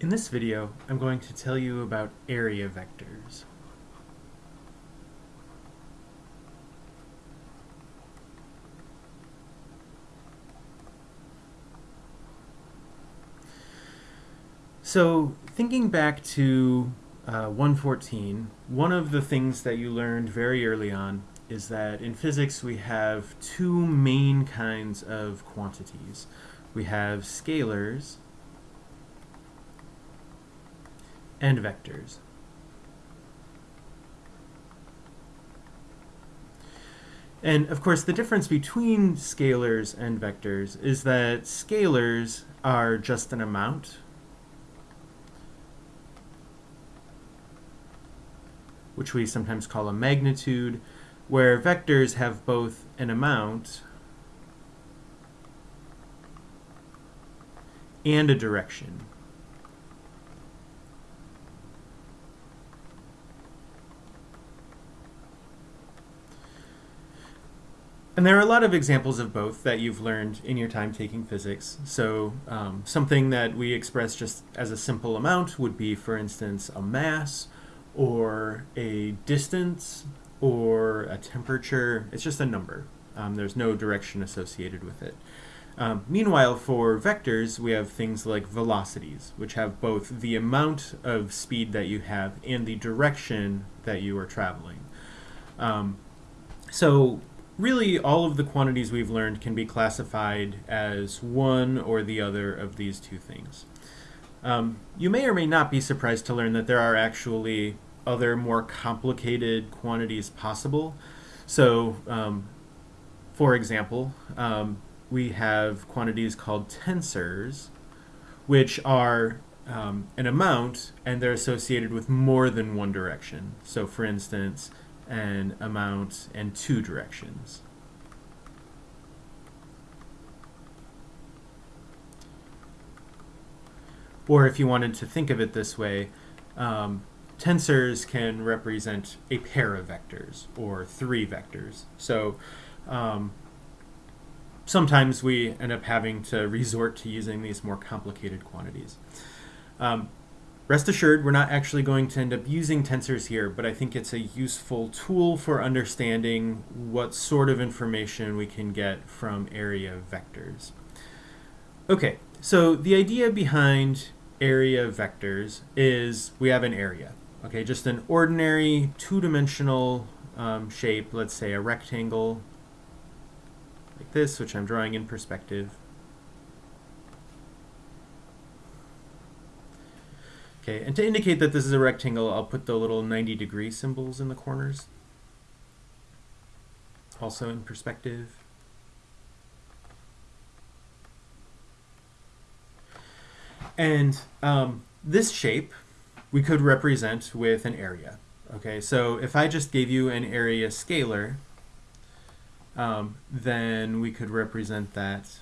In this video, I'm going to tell you about area vectors. So, thinking back to uh, 114, one of the things that you learned very early on is that in physics we have two main kinds of quantities. We have scalars and vectors. And of course, the difference between scalars and vectors is that scalars are just an amount, which we sometimes call a magnitude, where vectors have both an amount and a direction. And there are a lot of examples of both that you've learned in your time taking physics. So um, something that we express just as a simple amount would be, for instance, a mass or a distance or a temperature. It's just a number. Um, there's no direction associated with it. Um, meanwhile, for vectors, we have things like velocities, which have both the amount of speed that you have and the direction that you are traveling. Um, so really all of the quantities we've learned can be classified as one or the other of these two things. Um, you may or may not be surprised to learn that there are actually other more complicated quantities possible. So, um, for example, um, we have quantities called tensors, which are um, an amount and they're associated with more than one direction. So, for instance, an amount and two directions. Or if you wanted to think of it this way, um, tensors can represent a pair of vectors or three vectors. So um, sometimes we end up having to resort to using these more complicated quantities. Um, Rest assured, we're not actually going to end up using tensors here, but I think it's a useful tool for understanding what sort of information we can get from area vectors. Okay, so the idea behind area vectors is we have an area, okay, just an ordinary two-dimensional um, shape, let's say a rectangle like this, which I'm drawing in perspective. Okay, and to indicate that this is a rectangle, I'll put the little 90 degree symbols in the corners. Also in perspective. And um, this shape we could represent with an area. Okay, so if I just gave you an area scalar, um, then we could represent that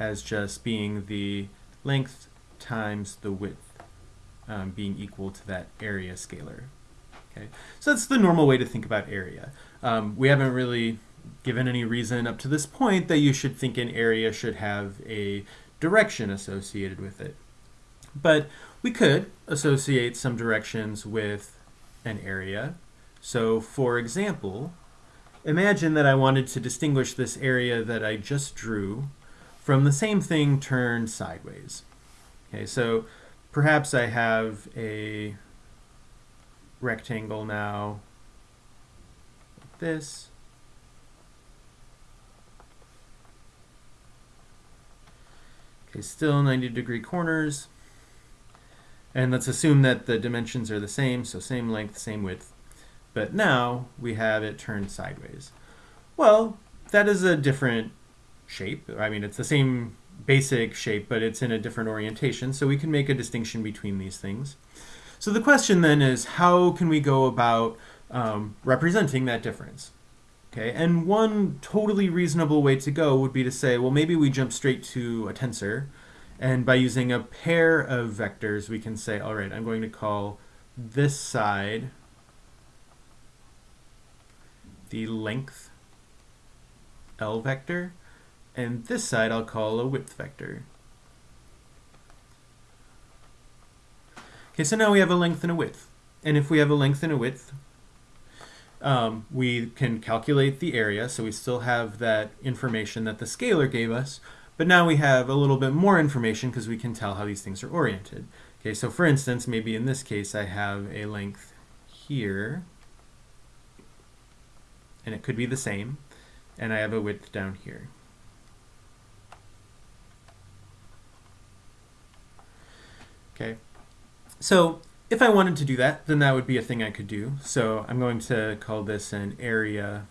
as just being the length times the width um, being equal to that area scalar. Okay, so that's the normal way to think about area. Um, we haven't really given any reason up to this point that you should think an area should have a direction associated with it. But we could associate some directions with an area. So for example, imagine that I wanted to distinguish this area that I just drew from the same thing turned sideways. Okay, so perhaps I have a rectangle now like this. Okay, still 90 degree corners. And let's assume that the dimensions are the same, so same length, same width. But now we have it turned sideways. Well, that is a different shape. I mean, it's the same basic shape, but it's in a different orientation, so we can make a distinction between these things. So the question then is, how can we go about um, representing that difference? Okay, and one totally reasonable way to go would be to say, well, maybe we jump straight to a tensor, and by using a pair of vectors, we can say, all right, I'm going to call this side the length L vector, and this side I'll call a width vector. Okay, so now we have a length and a width. And if we have a length and a width, um, we can calculate the area, so we still have that information that the scalar gave us, but now we have a little bit more information because we can tell how these things are oriented. Okay, so for instance, maybe in this case I have a length here, and it could be the same, and I have a width down here. Okay, so if I wanted to do that, then that would be a thing I could do. So I'm going to call this an area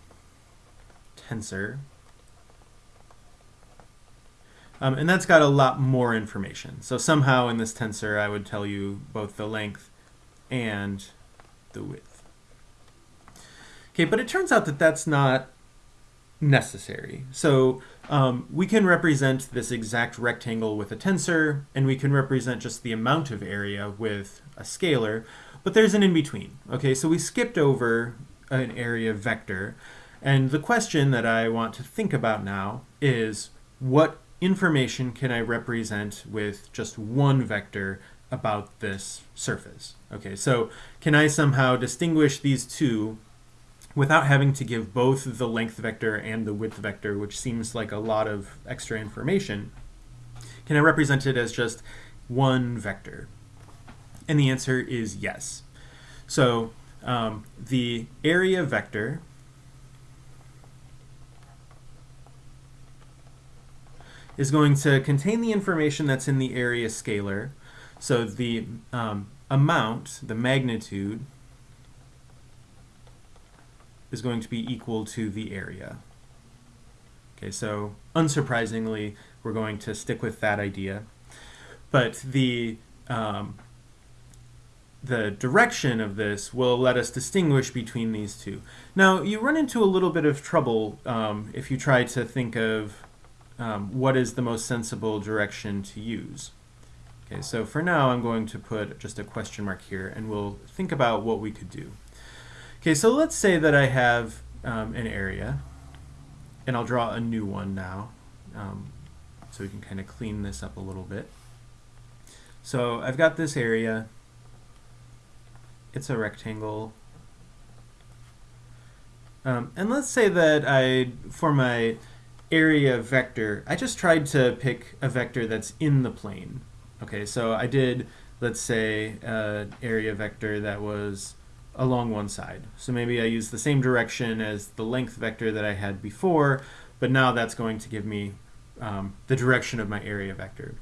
tensor. Um, and that's got a lot more information. So somehow in this tensor, I would tell you both the length and the width. Okay, but it turns out that that's not necessary. So um, we can represent this exact rectangle with a tensor, and we can represent just the amount of area with a scalar, but there's an in-between. Okay, so we skipped over an area vector, and the question that I want to think about now is what information can I represent with just one vector about this surface? Okay, so can I somehow distinguish these two without having to give both the length vector and the width vector, which seems like a lot of extra information, can I represent it as just one vector? And the answer is yes. So um, the area vector is going to contain the information that's in the area scalar. So the um, amount, the magnitude, is going to be equal to the area. Okay, so unsurprisingly, we're going to stick with that idea. But the, um, the direction of this will let us distinguish between these two. Now, you run into a little bit of trouble um, if you try to think of um, what is the most sensible direction to use. Okay, so for now, I'm going to put just a question mark here, and we'll think about what we could do. Okay, so let's say that I have um, an area, and I'll draw a new one now, um, so we can kind of clean this up a little bit. So I've got this area, it's a rectangle, um, and let's say that I, for my area vector, I just tried to pick a vector that's in the plane. Okay, so I did, let's say, an area vector that was along one side. So maybe I use the same direction as the length vector that I had before, but now that's going to give me um, the direction of my area vector.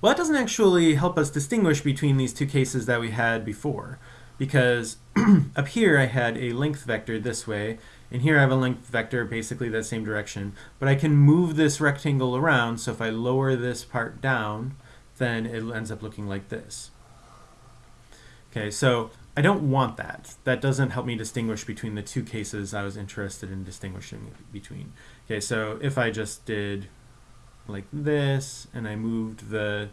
Well, that doesn't actually help us distinguish between these two cases that we had before, because up here I had a length vector this way, and here I have a length vector basically that same direction, but I can move this rectangle around, so if I lower this part down, then it ends up looking like this. Okay, so I don't want that. That doesn't help me distinguish between the two cases I was interested in distinguishing between. Okay, so if I just did like this and I moved the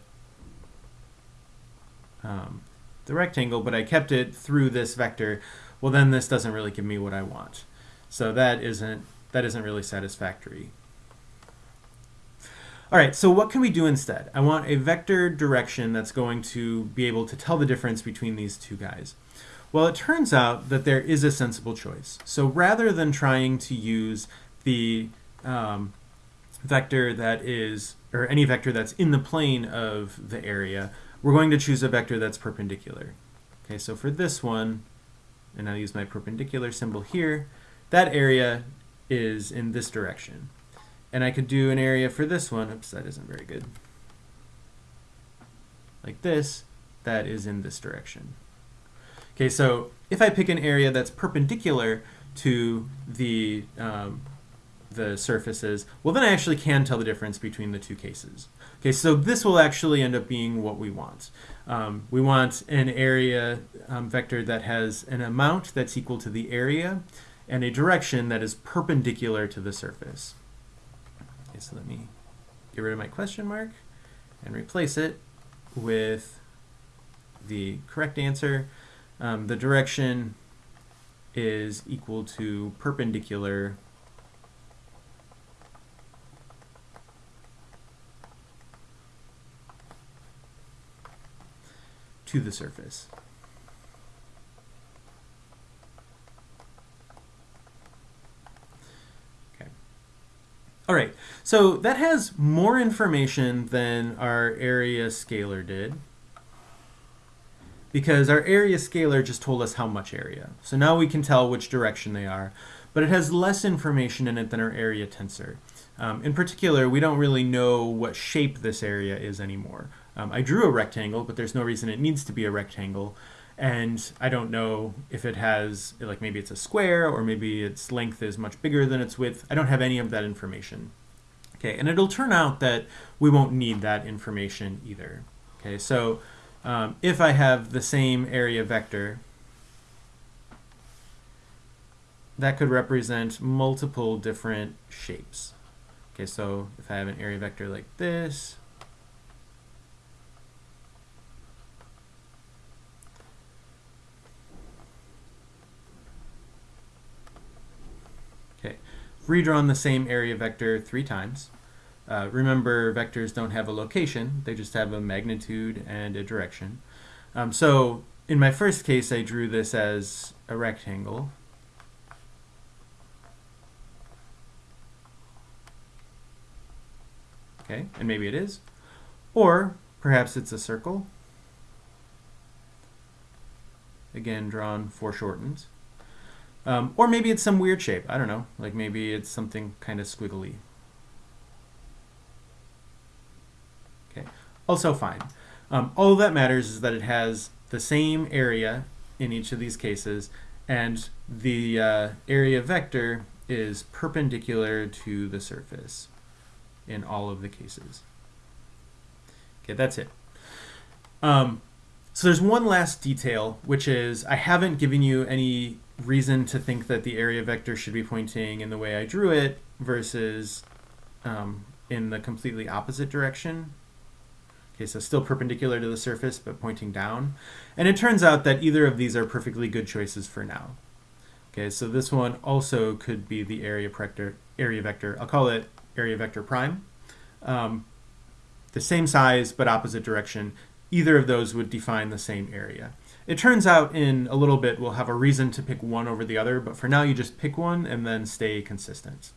um, the rectangle, but I kept it through this vector, well then this doesn't really give me what I want. So that isn't that isn't really satisfactory. All right, so what can we do instead? I want a vector direction that's going to be able to tell the difference between these two guys. Well, it turns out that there is a sensible choice. So rather than trying to use the um, vector that is, or any vector that's in the plane of the area, we're going to choose a vector that's perpendicular. Okay, so for this one, and I'll use my perpendicular symbol here, that area is in this direction. And I could do an area for this one, oops, that isn't very good. Like this, that is in this direction. Okay, so if I pick an area that's perpendicular to the, um, the surfaces, well then I actually can tell the difference between the two cases. Okay, so this will actually end up being what we want. Um, we want an area um, vector that has an amount that's equal to the area and a direction that is perpendicular to the surface so let me get rid of my question mark and replace it with the correct answer. Um, the direction is equal to perpendicular to the surface. So that has more information than our area scalar did because our area scalar just told us how much area. So now we can tell which direction they are, but it has less information in it than our area tensor. Um, in particular, we don't really know what shape this area is anymore. Um, I drew a rectangle, but there's no reason it needs to be a rectangle. And I don't know if it has, like maybe it's a square or maybe its length is much bigger than its width. I don't have any of that information. Okay, and it'll turn out that we won't need that information either. Okay, so um, if I have the same area vector, that could represent multiple different shapes. Okay, so if I have an area vector like this, okay, redrawn the same area vector three times. Uh, remember, vectors don't have a location, they just have a magnitude and a direction. Um, so in my first case, I drew this as a rectangle. Okay, and maybe it is. Or perhaps it's a circle. Again, drawn foreshortened. Um, or maybe it's some weird shape. I don't know. Like maybe it's something kind of squiggly. Okay, also fine. Um, all that matters is that it has the same area in each of these cases, and the uh, area vector is perpendicular to the surface in all of the cases. Okay, that's it. Um, so there's one last detail, which is I haven't given you any reason to think that the area vector should be pointing in the way I drew it versus um, in the completely opposite direction. Okay, so still perpendicular to the surface, but pointing down. And it turns out that either of these are perfectly good choices for now. Okay, so this one also could be the area vector. Area vector. I'll call it area vector prime. Um, the same size, but opposite direction. Either of those would define the same area. It turns out in a little bit we'll have a reason to pick one over the other, but for now you just pick one and then stay consistent.